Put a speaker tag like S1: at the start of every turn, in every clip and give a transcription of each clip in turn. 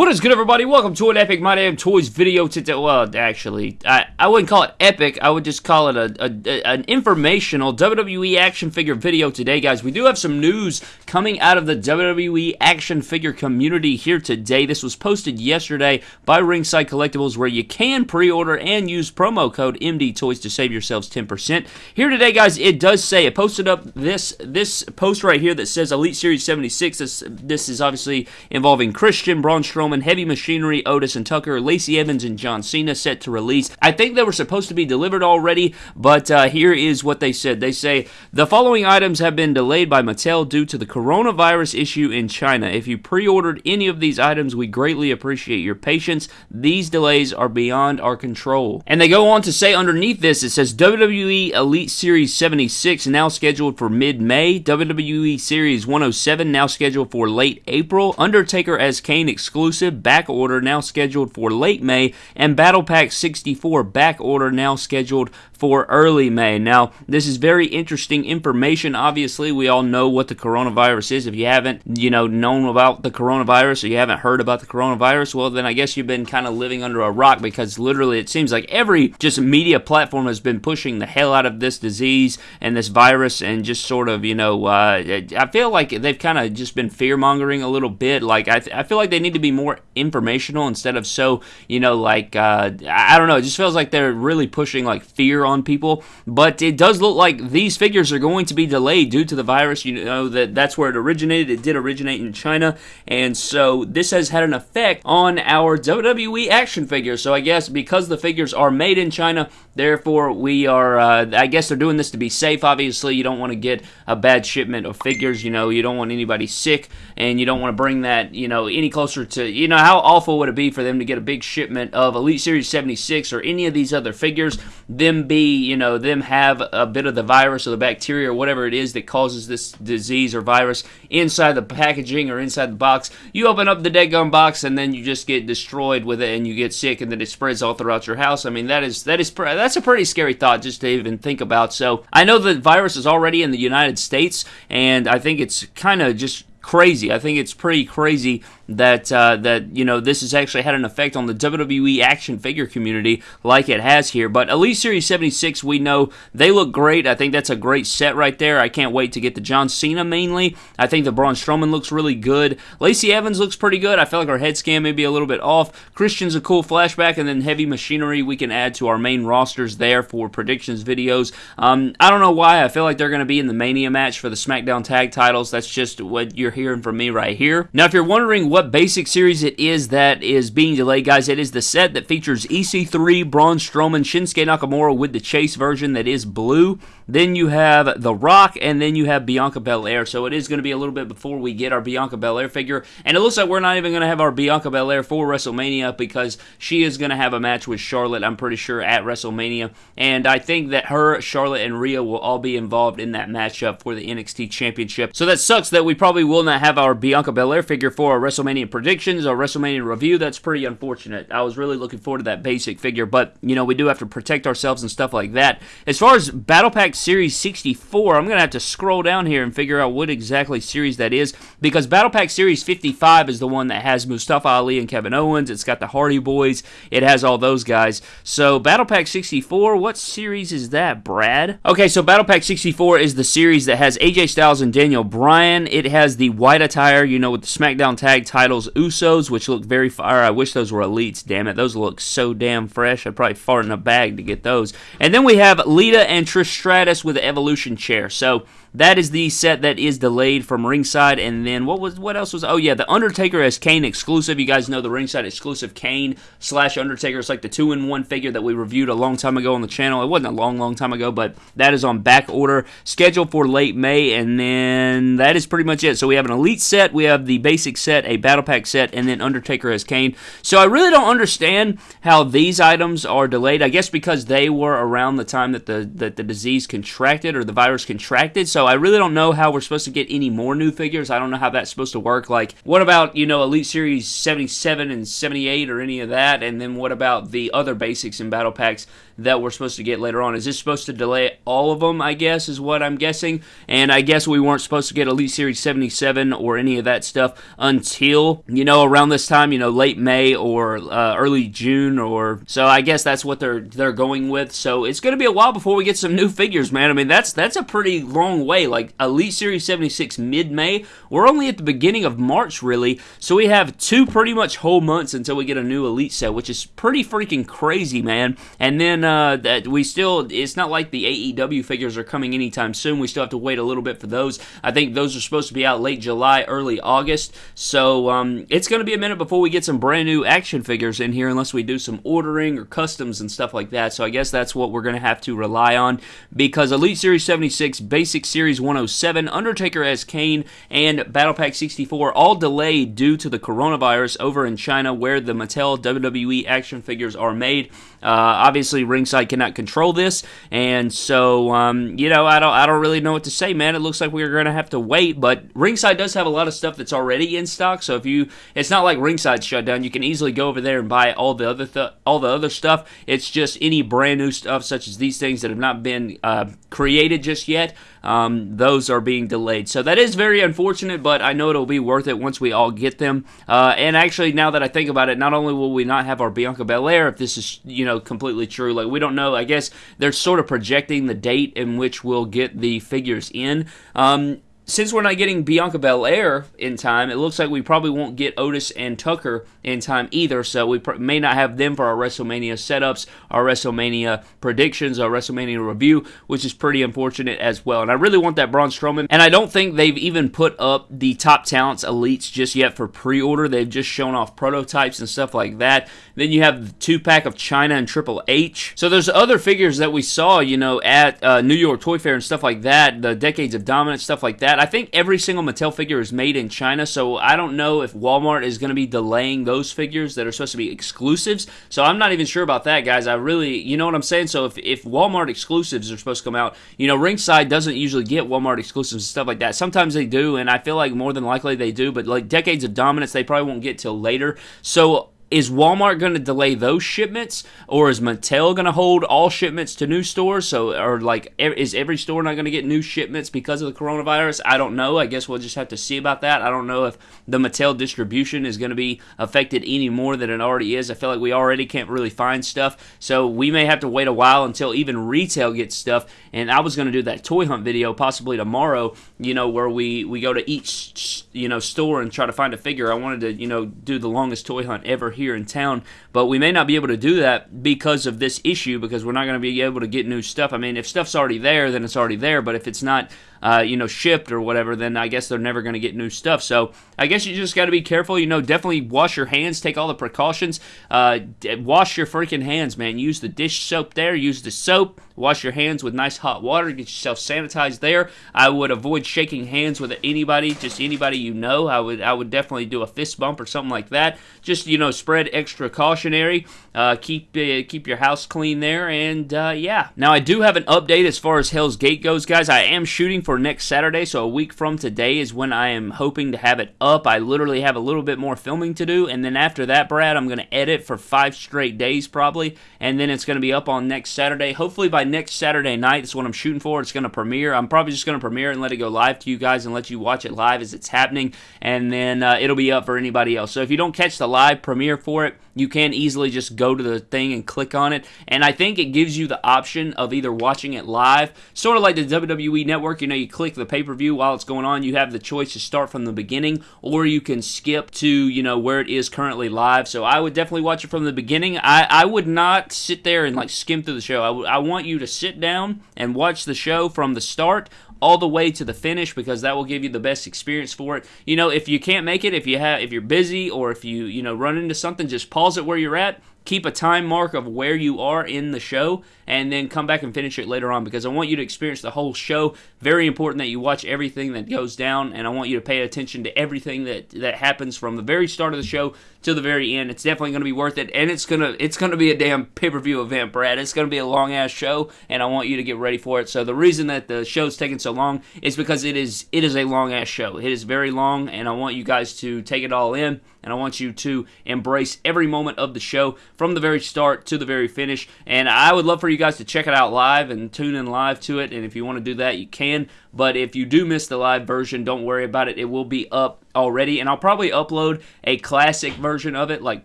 S1: What is good, everybody? Welcome to an Epic My Damn Toys video today. Well, actually, I, I wouldn't call it epic. I would just call it a, a, an informational WWE action figure video today, guys. We do have some news coming out of the WWE action figure community here today. This was posted yesterday by Ringside Collectibles, where you can pre-order and use promo code MD Toys to save yourselves 10%. Here today, guys, it does say it posted up this this post right here that says Elite Series 76. This this is obviously involving Christian Braun Strowman Strowman, Heavy Machinery, Otis and Tucker, Lacey Evans, and John Cena set to release. I think they were supposed to be delivered already, but uh, here is what they said. They say the following items have been delayed by Mattel due to the coronavirus issue in China. If you pre ordered any of these items, we greatly appreciate your patience. These delays are beyond our control. And they go on to say underneath this, it says WWE Elite Series 76 now scheduled for mid May, WWE Series 107 now scheduled for late April, Undertaker as Kane exclusive exclusive back order now scheduled for late May, and Battle Pack 64 back order now scheduled for early May. Now, this is very interesting information. Obviously, we all know what the coronavirus is. If you haven't, you know, known about the coronavirus or you haven't heard about the coronavirus, well, then I guess you've been kind of living under a rock because literally it seems like every just media platform has been pushing the hell out of this disease and this virus and just sort of, you know, uh, I feel like they've kind of just been fear mongering a little bit. Like, I, th- I feel like they need to be more informational instead of so, you know, like, uh, I don't know, it just feels like they're really pushing like fear on people. But it does look like these figures are going to be delayed due to the virus. You know that that's where it originated. It did originate in China, and so this has had an effect on our WWE action figures. So I guess because the figures are made in China, therefore we are. Uh, I guess they're doing this to be safe. Obviously, you don't want to get a bad shipment of figures. You know, you don't want anybody sick, and you don't want to bring that. You know, any closer to. You know, how awful would it be for them to get a big shipment of Elite Series 76 or any of these other figures, them be you know, them have a bit of the virus or the bacteria or whatever it is that causes this disease or virus inside the packaging or inside the box. You open up the dead gum box and then you just get destroyed with it and you get sick and then it spreads all throughout your house. I mean, that is that is that's a pretty scary thought just to even think about. So I know the virus is already in the United States, and I think it's kind of just crazy. I think it's pretty crazy that uh, that you know this has actually had an effect on the WWE action figure community like it has here. But Elite Series 76, we know they look great. I think that's a great set right there. I can't wait to get the John Cena mainly. I think the Braun Strowman looks really good. Lacey Evans looks pretty good. I feel like our head scan may be a little bit off. Christian's a cool flashback, and then Heavy Machinery we can add to our main rosters there for predictions videos. Um, I don't know why. I feel like they're going to be in the Mania match for the SmackDown Tag Titles. That's just what you're hearing from me right here. Now, if you're wondering what what basic series it is that is being delayed, guys. It is the set that features EC3, Braun Strowman, Shinsuke Nakamura with the Chase version that is blue. Then you have The Rock, and then you have Bianca Belair. So it is going to be a little bit before we get our Bianca Belair figure. And it looks like we're not even going to have our Bianca Belair for WrestleMania because she is going to have a match with Charlotte, I'm pretty sure, at WrestleMania. And I think that her, Charlotte, and Rhea will all be involved in that matchup for the NXT Championship. So that sucks that we probably will not have our Bianca Belair figure for our WrestleMania predictions, our WrestleMania review. That's pretty unfortunate. I was really looking forward to that basic figure, but, you know, we do have to protect ourselves and stuff like that. As far as Battle Pack Series 64. I'm going to have to scroll down here and figure out what exactly series that is because Battle Pack Series 55 is the one that has Mustafa Ali and Kevin Owens. It's got the Hardy Boys. It has all those guys. So Battle Pack 64, what series is that, Brad? Okay, so Battle Pack 64 is the series that has AJ Styles and Daniel Bryan. It has the white attire, you know, with the SmackDown tag titles, Usos, which look very fire. I wish those were elites, damn it. Those look so damn fresh. I'd probably fart in a bag to get those. And then we have Lita and Trish Stratus with the Evolution chair. So that is the set that is delayed from ringside. And then what was what else was? Oh yeah, the Undertaker as Kane exclusive. You guys know the ringside exclusive Kane slash Undertaker. It's like the two in one figure that we reviewed a long time ago on the channel. It wasn't a long, long time ago, but that is on back order, scheduled for late May. And then that is pretty much it. So we have an elite set, we have the basic set, a battle pack set, and then Undertaker as Kane. So I really don't understand how these items are delayed. I guess because they were around the time that the that the disease contracted or the virus contracted. So so I really don't know how we're supposed to get any more new figures. I don't know how that's supposed to work. Like, what about, you know, Elite Series 77 and 78 or any of that? And then what about the other basics and battle packs that we're supposed to get later on? Is this supposed to delay all of them, I guess, is what I'm guessing? And I guess we weren't supposed to get Elite Series 77 or any of that stuff until you know, around this time, you know, late May or uh, early June, or so. I guess that's what they're they're going with. So it's going to be a while before we get some new figures, man. I mean, that's that's a pretty long way. Like Elite Series 76 mid May, we're only at the beginning of March, really. So we have two pretty much whole months until we get a new Elite set, which is pretty freaking crazy, man. And then uh, that we still, it's not like the AEW figures are coming anytime soon. We still have to wait a little bit for those. I think those are supposed to be out late July, early August. So um, it's going to be a minute before we get some brand new action figures in here, unless we do some ordering or customs and stuff like that. So I guess that's what we're going to have to rely on because Elite Series 76, Basic Series 107, Undertaker as Kane, and Battle Pack 64 all delayed due to the coronavirus over in China, where the Mattel WWE action figures are made. Uh, obviously, Ringside cannot control this, and so um, you know I don't I don't really know what to say, man. It looks like we're going to have to wait, but Ringside does have a lot of stuff that's already in stock. So if you, it's not like Ringside shut down. You can easily go over there and buy all the other th- all the other stuff. It's just any brand new stuff, such as these things that have not been uh, created just yet. Um, those are being delayed. So that is very unfortunate, but I know it'll be worth it once we all get them. Uh, and actually, now that I think about it, not only will we not have our Bianca Belair, if this is you know completely true, like we don't know. I guess they're sort of projecting the date in which we'll get the figures in. Um, since we're not getting Bianca Belair in time, it looks like we probably won't get Otis and Tucker in time either. So we pr- may not have them for our WrestleMania setups, our WrestleMania predictions, our WrestleMania review, which is pretty unfortunate as well. And I really want that Braun Strowman. And I don't think they've even put up the top talents elites just yet for pre-order. They've just shown off prototypes and stuff like that. Then you have the two pack of Chyna and Triple H. So there's other figures that we saw, you know, at uh, New York Toy Fair and stuff like that. The Decades of Dominance stuff like that. I think every single Mattel figure is made in China, so I don't know if Walmart is going to be delaying those figures that are supposed to be exclusives. So I'm not even sure about that, guys. I really, you know what I'm saying? So if, if Walmart exclusives are supposed to come out, you know, Ringside doesn't usually get Walmart exclusives and stuff like that. Sometimes they do, and I feel like more than likely they do, but like Decades of Dominance, they probably won't get till later. So is Walmart going to delay those shipments, or is Mattel going to hold all shipments to new stores? So, or like, is every store not going to get new shipments because of the coronavirus? I don't know. I guess we'll just have to see about that. I don't know if the Mattel distribution is going to be affected any more than it already is. I feel like we already can't really find stuff, so we may have to wait a while until even retail gets stuff. And I was going to do that toy hunt video possibly tomorrow. You know, where we we go to each you know store and try to find a figure. I wanted to you know do the longest toy hunt ever here in town. But we may not be able to do that because of this issue because we're not going to be able to get new stuff. I mean, if stuff's already there, then it's already there. But if it's not, uh, you know, shipped or whatever, then I guess they're never going to get new stuff. So I guess you just got to be careful. You know, definitely wash your hands, take all the precautions. Uh, wash your freaking hands, man. Use the dish soap there. Use the soap. Wash your hands with nice hot water. Get yourself sanitized there. I would avoid shaking hands with anybody, just anybody you know. I would I would definitely do a fist bump or something like that. Just you know, spread extra cautionary. Uh, keep uh, keep your house clean there, and uh, yeah. Now I do have an update as far as Hell's Gate goes, guys. I am shooting for next Saturday, so a week from today is when I am hoping to have it up. I literally have a little bit more filming to do, and then after that, Brad, I'm going to edit for five straight days probably, and then it's going to be up on next Saturday. Hopefully by next Saturday night. That's what I'm shooting for. It's going to premiere. I'm probably just going to premiere and let it go live to you guys and let you watch it live as it's happening, and then uh, it'll be up for anybody else. So if you don't catch the live premiere for it, you can easily just go to the thing and click on it. And I think it gives you the option of either watching it live, sort of like the WWE Network. You know, you click the pay per view while it's going on. You have the choice to start from the beginning, or you can skip to you know where it is currently live. So I would definitely watch it from the beginning. I, I would not sit there and like skim through the show. I, w- I want you to sit down and watch the show from the start all the way to the finish because that will give you the best experience for it. You know, if you can't make it, if you have if you're busy or if you, you know, run into something, just pause it where you're at keep a time mark of where you are in the show and then come back and finish it later on because I want you to experience the whole show. Very important that you watch everything that goes down and I want you to pay attention to everything that that happens from the very start of the show to the very end. It's definitely going to be worth it and it's going to it's to be a damn pay-per-view event, Brad. It's going to be a long ass show and I want you to get ready for it. So the reason that the show's taking so long is because it is it is a long ass show. It is very long and I want you guys to take it all in and I want you to embrace every moment of the show from the very start to the very finish. And I would love for you guys to check it out live and tune in live to it. And if you want to do that, you can. But if you do miss the live version, don't worry about it. It will be up already, and I'll probably upload a classic version of it, like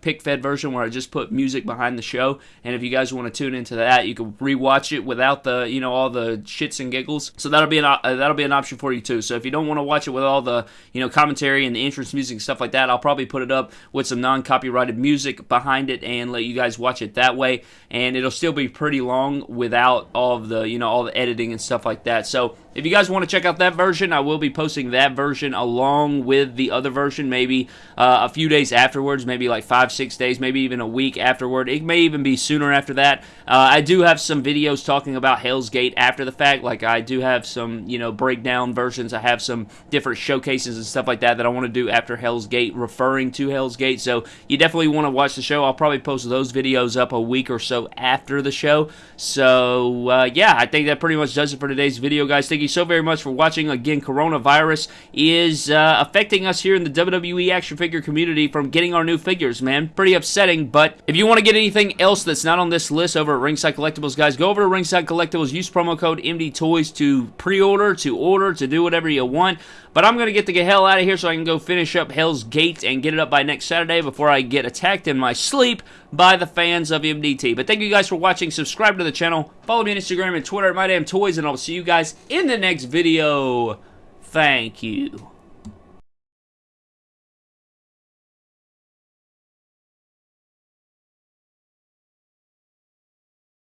S1: pick fed version, where I just put music behind the show. And if you guys want to tune into that, you can rewatch it without the you know all the shits and giggles. So that'll be an uh, that'll be an option for you too. So if you don't want to watch it with all the you know commentary and the entrance music and stuff like that, I'll probably put it up with some non copyrighted music behind it and let you guys watch it that way. And it'll still be pretty long without all of the you know all the editing and stuff like that. So if you guys want to check out that version, I will be posting that version along with the other version, maybe uh, a few days afterwards, maybe like five, six days, maybe even a week afterward. It may even be sooner after that. Uh, I do have some videos talking about Hell's Gate after the fact. Like I do have some, you know, breakdown versions. I have some different showcases and stuff like that that I want to do after Hell's Gate, referring to Hell's Gate. So you definitely want to watch the show. I'll probably post those videos up a week or so after the show. So uh, yeah, I think that pretty much does it for today's video, guys. Thank you so very much for watching. Again, coronavirus is uh, affecting us here in the WWE action figure community from getting our new figures, man. Pretty upsetting, but if you want to get anything else that's not on this list over at Ringside Collectibles, guys, go over to Ringside Collectibles, use promo code MDTOYS to pre-order, to order, to do whatever you want. But I'm going to get the hell out of here so I can go finish up Hell's Gate and get it up by next Saturday before I get attacked in my sleep by the fans of MDT. But thank you guys for watching. Subscribe to the channel. Follow me on Instagram and Twitter at MyDamnToys, and I'll see you guys in the next video. Thank you.